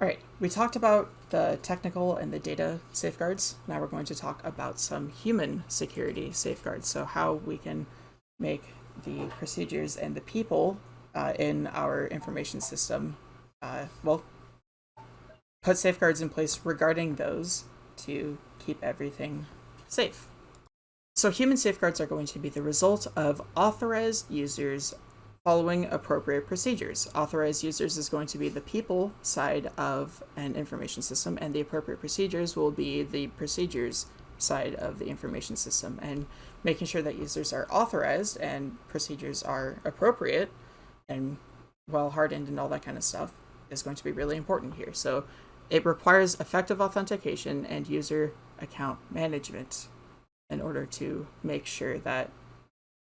All right, we talked about the technical and the data safeguards. Now we're going to talk about some human security safeguards. So how we can make the procedures and the people uh, in our information system, uh, well, put safeguards in place regarding those to keep everything safe. So human safeguards are going to be the result of authorized users following appropriate procedures. Authorized users is going to be the people side of an information system, and the appropriate procedures will be the procedures side of the information system. And making sure that users are authorized and procedures are appropriate and well hardened and all that kind of stuff is going to be really important here. So it requires effective authentication and user account management in order to make sure that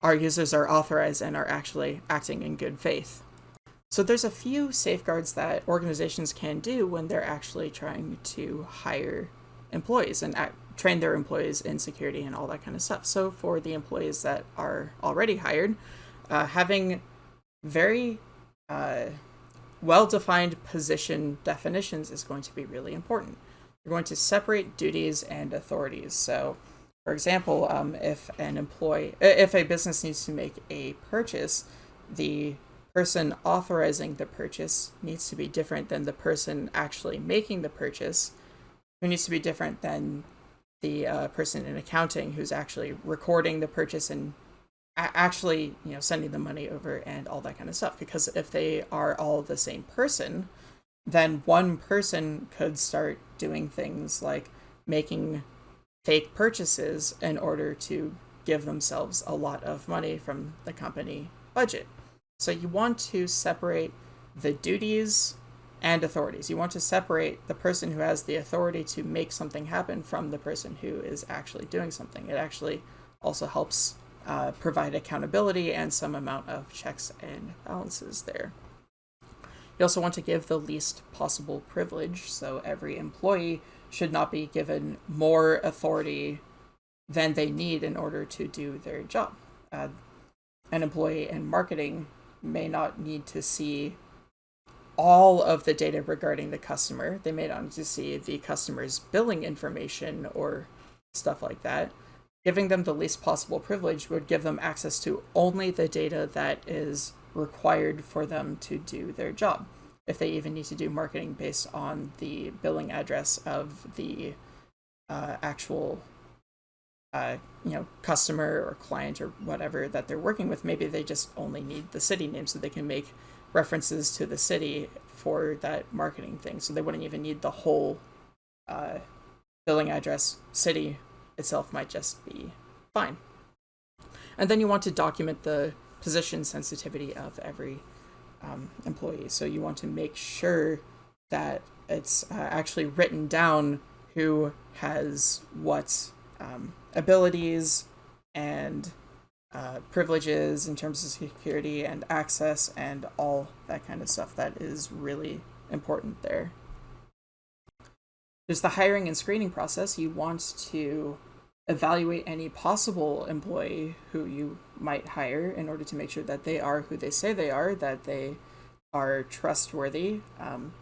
our users are authorized and are actually acting in good faith. So there's a few safeguards that organizations can do when they're actually trying to hire employees and act, train their employees in security and all that kind of stuff. So for the employees that are already hired, uh, having very uh, well-defined position definitions is going to be really important. You're going to separate duties and authorities. So for example, um, if an employee, if a business needs to make a purchase, the person authorizing the purchase needs to be different than the person actually making the purchase, who needs to be different than the uh, person in accounting who's actually recording the purchase and actually, you know, sending the money over and all that kind of stuff. Because if they are all the same person, then one person could start doing things like making fake purchases in order to give themselves a lot of money from the company budget. So you want to separate the duties and authorities. You want to separate the person who has the authority to make something happen from the person who is actually doing something. It actually also helps uh, provide accountability and some amount of checks and balances there. You also want to give the least possible privilege, so every employee should not be given more authority than they need in order to do their job. Uh, an employee in marketing may not need to see all of the data regarding the customer. They may not need to see the customer's billing information or stuff like that. Giving them the least possible privilege would give them access to only the data that is required for them to do their job if they even need to do marketing based on the billing address of the uh, actual uh, you know customer or client or whatever that they're working with maybe they just only need the city name so they can make references to the city for that marketing thing. So they wouldn't even need the whole uh, billing address. City itself might just be fine. And then you want to document the position sensitivity of every um, employees. So you want to make sure that it's uh, actually written down who has what um, abilities and uh, privileges in terms of security and access and all that kind of stuff. That is really important there. There's the hiring and screening process. You want to evaluate any possible employee who you might hire in order to make sure that they are who they say they are, that they are trustworthy. Um,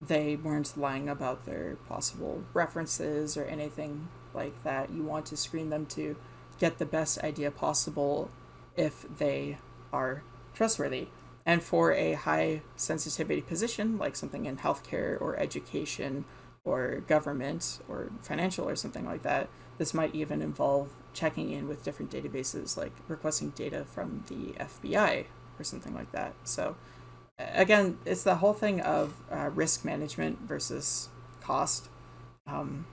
they weren't lying about their possible references or anything like that. You want to screen them to get the best idea possible if they are trustworthy. And for a high sensitivity position, like something in healthcare or education or government or financial or something like that, this might even involve checking in with different databases, like requesting data from the FBI or something like that. So again, it's the whole thing of uh, risk management versus cost. Um,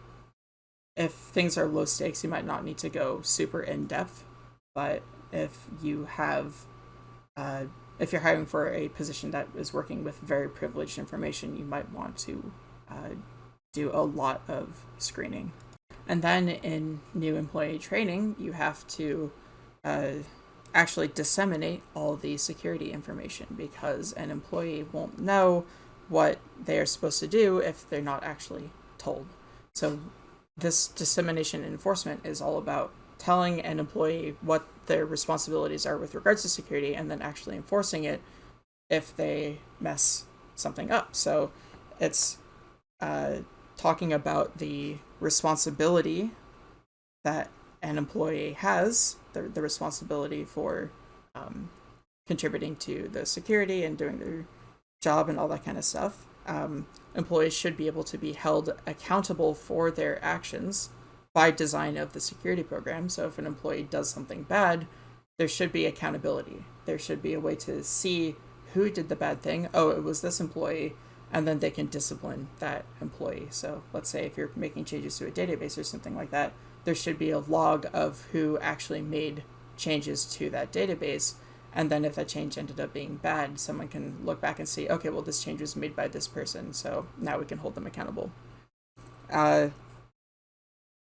if things are low stakes, you might not need to go super in depth, but if you have, uh, if you're hiring for a position that is working with very privileged information, you might want to uh, do a lot of screening. And then in new employee training, you have to uh, actually disseminate all the security information because an employee won't know what they are supposed to do if they're not actually told. So this dissemination enforcement is all about telling an employee what their responsibilities are with regards to security and then actually enforcing it if they mess something up. So it's uh, talking about the responsibility that an employee has, the, the responsibility for um, contributing to the security and doing their job and all that kind of stuff. Um, employees should be able to be held accountable for their actions by design of the security program. So if an employee does something bad, there should be accountability. There should be a way to see who did the bad thing. Oh, it was this employee, and then they can discipline that employee. So let's say if you're making changes to a database or something like that, there should be a log of who actually made changes to that database. And then if that change ended up being bad, someone can look back and see, okay, well, this change was made by this person, so now we can hold them accountable. Uh,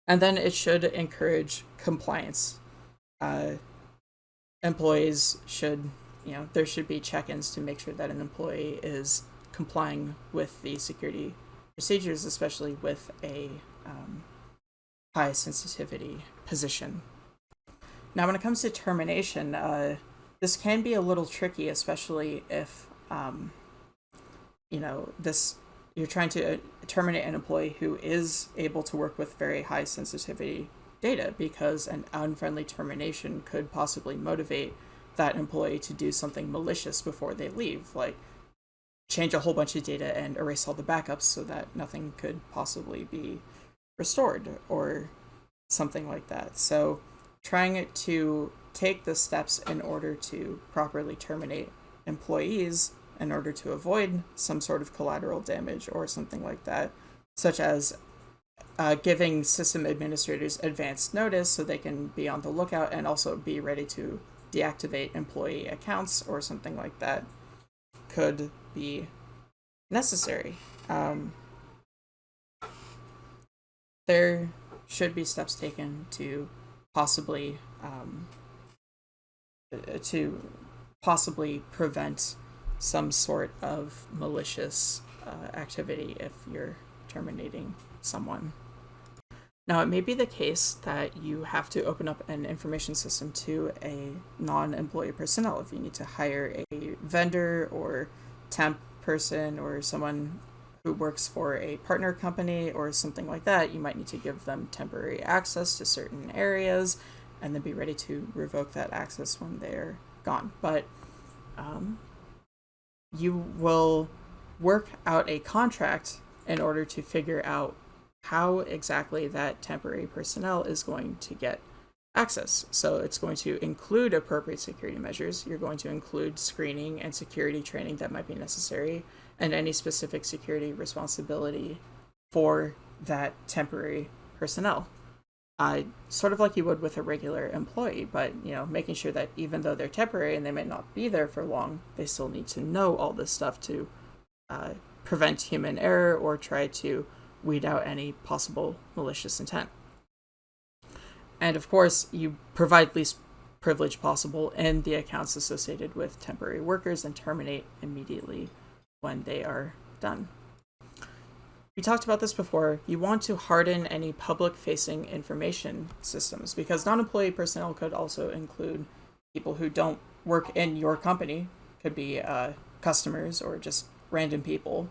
and then it should encourage compliance. Uh, employees should, you know, there should be check-ins to make sure that an employee is complying with the security procedures, especially with a um, high sensitivity position. Now, when it comes to termination, uh, this can be a little tricky, especially if, um, you know, this you're trying to uh, terminate an employee who is able to work with very high sensitivity data because an unfriendly termination could possibly motivate that employee to do something malicious before they leave, like change a whole bunch of data and erase all the backups so that nothing could possibly be restored or something like that. So trying to take the steps in order to properly terminate employees in order to avoid some sort of collateral damage or something like that, such as uh, giving system administrators advanced notice so they can be on the lookout and also be ready to deactivate employee accounts or something like that could be necessary. Um, there should be steps taken to possibly um, to possibly prevent some sort of malicious uh, activity if you're terminating someone. Now, it may be the case that you have to open up an information system to a non employee personnel if you need to hire a vendor or temp person or someone who works for a partner company or something like that. You might need to give them temporary access to certain areas and then be ready to revoke that access when they're gone. But um, you will work out a contract in order to figure out how exactly that temporary personnel is going to get access. So it's going to include appropriate security measures. You're going to include screening and security training that might be necessary and any specific security responsibility for that temporary personnel. Uh, sort of like you would with a regular employee, but you know, making sure that even though they're temporary and they may not be there for long, they still need to know all this stuff to uh, prevent human error or try to weed out any possible malicious intent. And of course, you provide least privilege possible in the accounts associated with temporary workers and terminate immediately when they are done. We talked about this before. You want to harden any public facing information systems because non employee personnel could also include people who don't work in your company, could be uh, customers or just random people,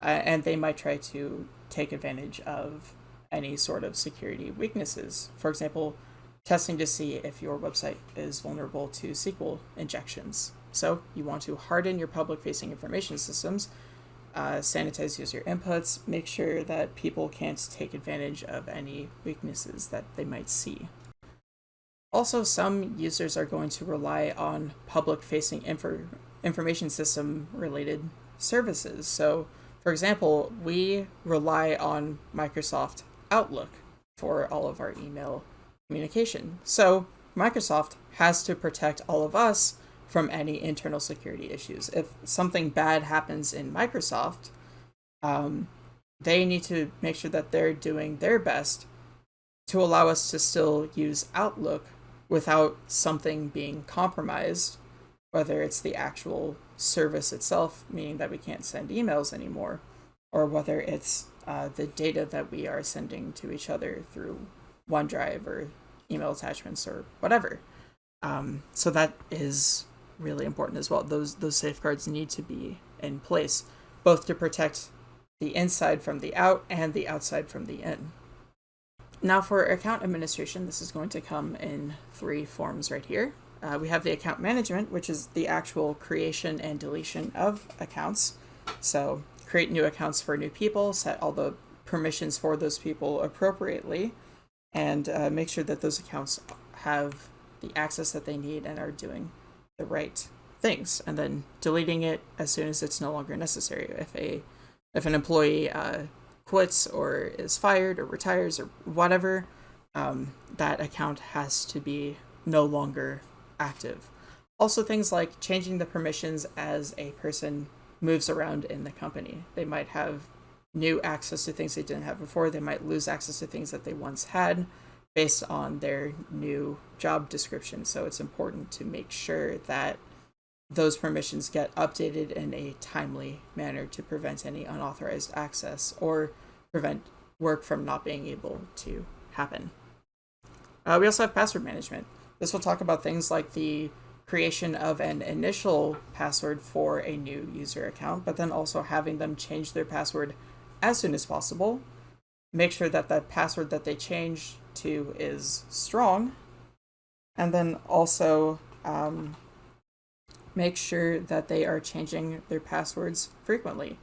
uh, and they might try to take advantage of any sort of security weaknesses. For example, testing to see if your website is vulnerable to SQL injections. So you want to harden your public facing information systems, uh, sanitize user inputs, make sure that people can't take advantage of any weaknesses that they might see. Also, some users are going to rely on public facing info information system related services. So, for example, we rely on Microsoft Outlook for all of our email communication. So, Microsoft has to protect all of us from any internal security issues. If something bad happens in Microsoft, um, they need to make sure that they're doing their best to allow us to still use Outlook without something being compromised, whether it's the actual service itself, meaning that we can't send emails anymore, or whether it's uh, the data that we are sending to each other through OneDrive or email attachments or whatever. Um, so that is really important as well. Those those safeguards need to be in place, both to protect the inside from the out and the outside from the in. Now for account administration, this is going to come in three forms right here. Uh, we have the account management, which is the actual creation and deletion of accounts. So create new accounts for new people, set all the permissions for those people appropriately, and uh, make sure that those accounts have the access that they need and are doing the right things. And then deleting it as soon as it's no longer necessary. If a if an employee uh, quits or is fired or retires or whatever, um, that account has to be no longer active. Also, things like changing the permissions as a person moves around in the company. They might have new access to things they didn't have before. They might lose access to things that they once had based on their new job description. So it's important to make sure that those permissions get updated in a timely manner to prevent any unauthorized access or prevent work from not being able to happen. Uh, we also have password management. This will talk about things like the creation of an initial password for a new user account, but then also having them change their password as soon as possible. Make sure that the password that they change to is strong. And then also um, make sure that they are changing their passwords frequently.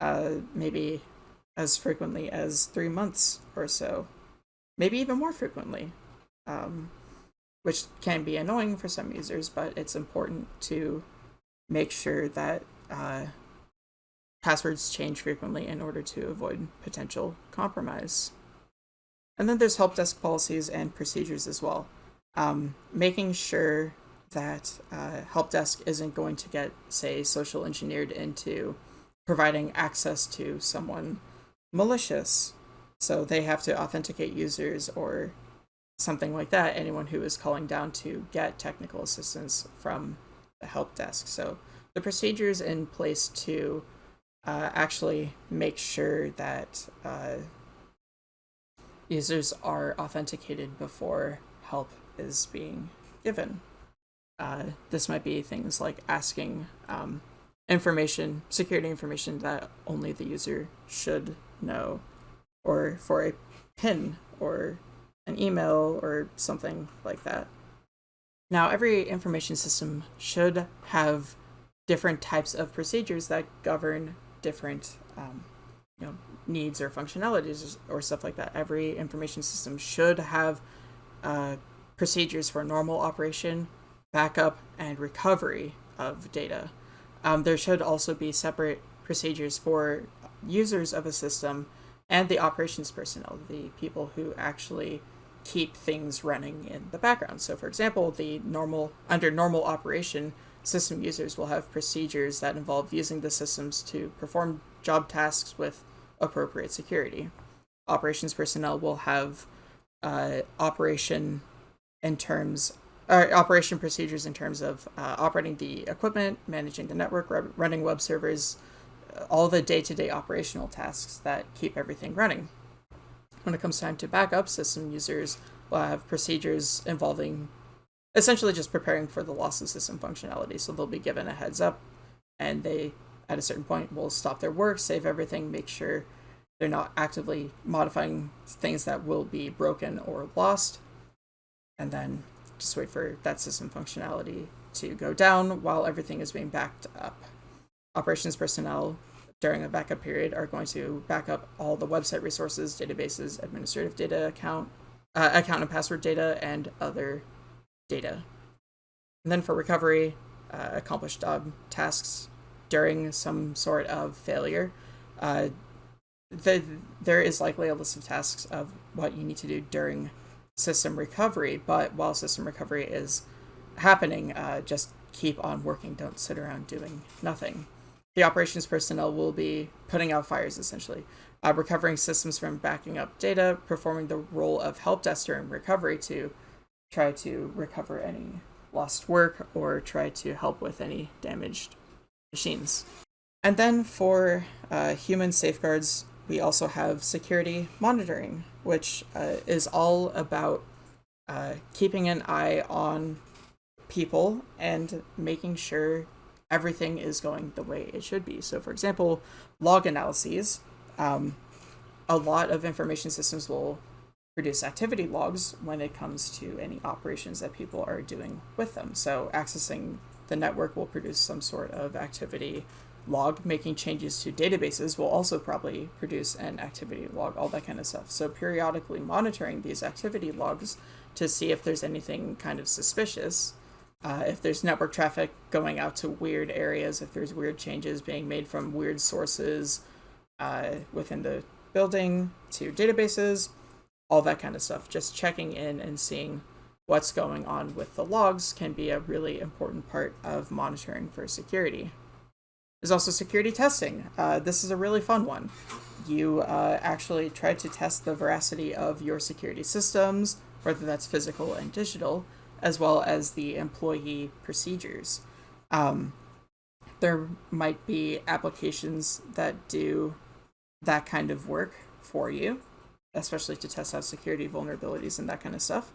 Uh, maybe as frequently as three months or so. Maybe even more frequently. Um, which can be annoying for some users, but it's important to make sure that uh, passwords change frequently in order to avoid potential compromise. And then there's help desk policies and procedures as well. Um, making sure that uh, help desk isn't going to get, say, social engineered into providing access to someone malicious. So they have to authenticate users or something like that, anyone who is calling down to get technical assistance from the help desk. So the procedures in place to uh, actually make sure that uh, users are authenticated before help is being given. Uh, this might be things like asking um, information, security information that only the user should know, or for a PIN or an email or something like that. Now, every information system should have different types of procedures that govern different um, you know, needs or functionalities or stuff like that. Every information system should have uh, procedures for normal operation, backup, and recovery of data. Um, there should also be separate procedures for users of a system and the operations personnel, the people who actually keep things running in the background. So for example, the normal under normal operation, system users will have procedures that involve using the systems to perform job tasks with appropriate security. Operations personnel will have uh, operation in terms or operation procedures in terms of uh, operating the equipment, managing the network, running web servers, all the day-to-day -day operational tasks that keep everything running. When it comes time to backup, system users will have procedures involving essentially just preparing for the loss of system functionality. So they'll be given a heads up and they, at a certain point, will stop their work, save everything, make sure they're not actively modifying things that will be broken or lost, and then just wait for that system functionality to go down while everything is being backed up. Operations personnel during a backup period are going to back up all the website resources, databases, administrative data account, uh, account and password data, and other data. And then for recovery, uh, accomplish job tasks during some sort of failure. Uh, the, there is likely a list of tasks of what you need to do during system recovery, but while system recovery is happening, uh, just keep on working. Don't sit around doing nothing the operations personnel will be putting out fires essentially, uh, recovering systems from backing up data, performing the role of help desk during recovery to try to recover any lost work or try to help with any damaged machines. And then for uh, human safeguards, we also have security monitoring, which uh, is all about uh, keeping an eye on people and making sure everything is going the way it should be. So for example, log analyses Um, a lot of information systems will produce activity logs when it comes to any operations that people are doing with them. So accessing the network will produce some sort of activity log. Making changes to databases will also probably produce an activity log, all that kind of stuff. So periodically monitoring these activity logs to see if there's anything kind of suspicious. Uh, if there's network traffic going out to weird areas, if there's weird changes being made from weird sources uh, within the building to databases, all that kind of stuff. Just checking in and seeing what's going on with the logs can be a really important part of monitoring for security. There's also security testing. Uh, this is a really fun one. You uh, actually try to test the veracity of your security systems, whether that's physical and digital, as well as the employee procedures. Um, there might be applications that do that kind of work for you, especially to test out security vulnerabilities and that kind of stuff.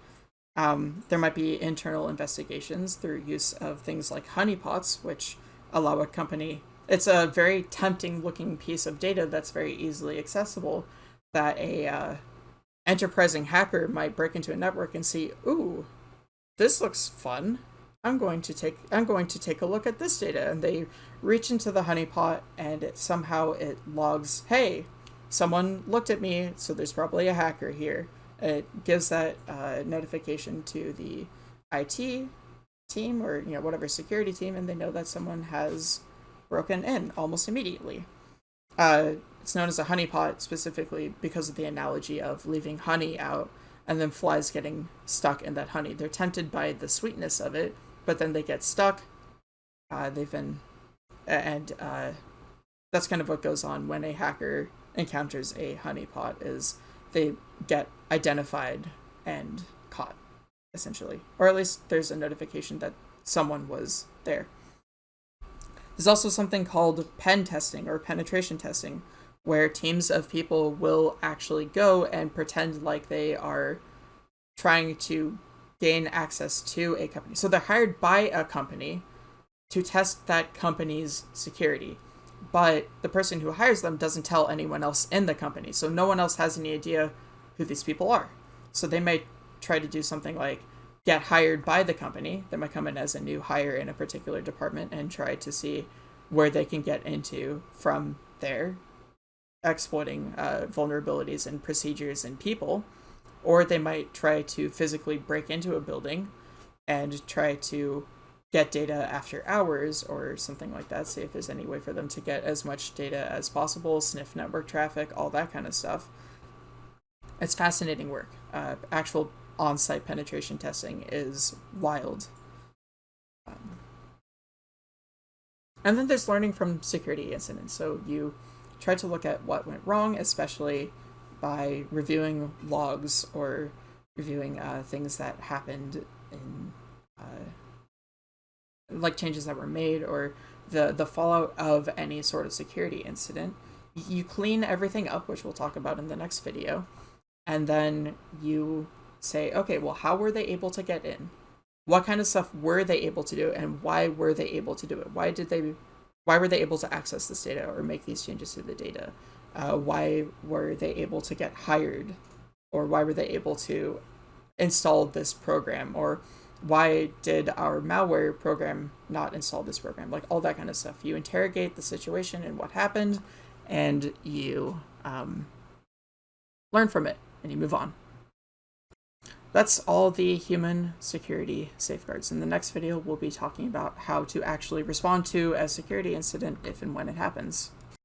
Um, there might be internal investigations through use of things like honeypots, which allow a company. It's a very tempting looking piece of data that's very easily accessible that a uh, enterprising hacker might break into a network and see, ooh, this looks fun. I'm going to take I'm going to take a look at this data and they reach into the honeypot and it somehow it logs, hey, someone looked at me, so there's probably a hacker here. It gives that uh, notification to the IT team or you know whatever security team, and they know that someone has broken in almost immediately. Uh, it's known as a honeypot specifically because of the analogy of leaving honey out and then flies getting stuck in that honey. They're tempted by the sweetness of it, but then they get stuck. Uh, they've been, and uh, that's kind of what goes on when a hacker encounters a honeypot. Is they get identified and caught, essentially, or at least there's a notification that someone was there. There's also something called pen testing or penetration testing, where teams of people will actually go and pretend like they are trying to gain access to a company. So they're hired by a company to test that company's security. But the person who hires them doesn't tell anyone else in the company. So no one else has any idea who these people are. So they might try to do something like get hired by the company. They might come in as a new hire in a particular department and try to see where they can get into from there, exploiting uh, vulnerabilities and procedures and people or they might try to physically break into a building and try to get data after hours or something like that, see if there's any way for them to get as much data as possible, sniff network traffic, all that kind of stuff. It's fascinating work. Uh, actual on site penetration testing is wild. Um, and then there's learning from security incidents. So you try to look at what went wrong, especially by reviewing logs or reviewing uh, things that happened in uh, like changes that were made or the the fallout of any sort of security incident. You clean everything up which we'll talk about in the next video and then you say okay well how were they able to get in? What kind of stuff were they able to do and why were they able to do it? Why did they why were they able to access this data or make these changes to the data? Uh, why were they able to get hired? Or why were they able to install this program? Or why did our malware program not install this program? Like all that kind of stuff. You interrogate the situation and what happened and you um, learn from it and you move on that's all the human security safeguards. In the next video, we'll be talking about how to actually respond to a security incident if and when it happens.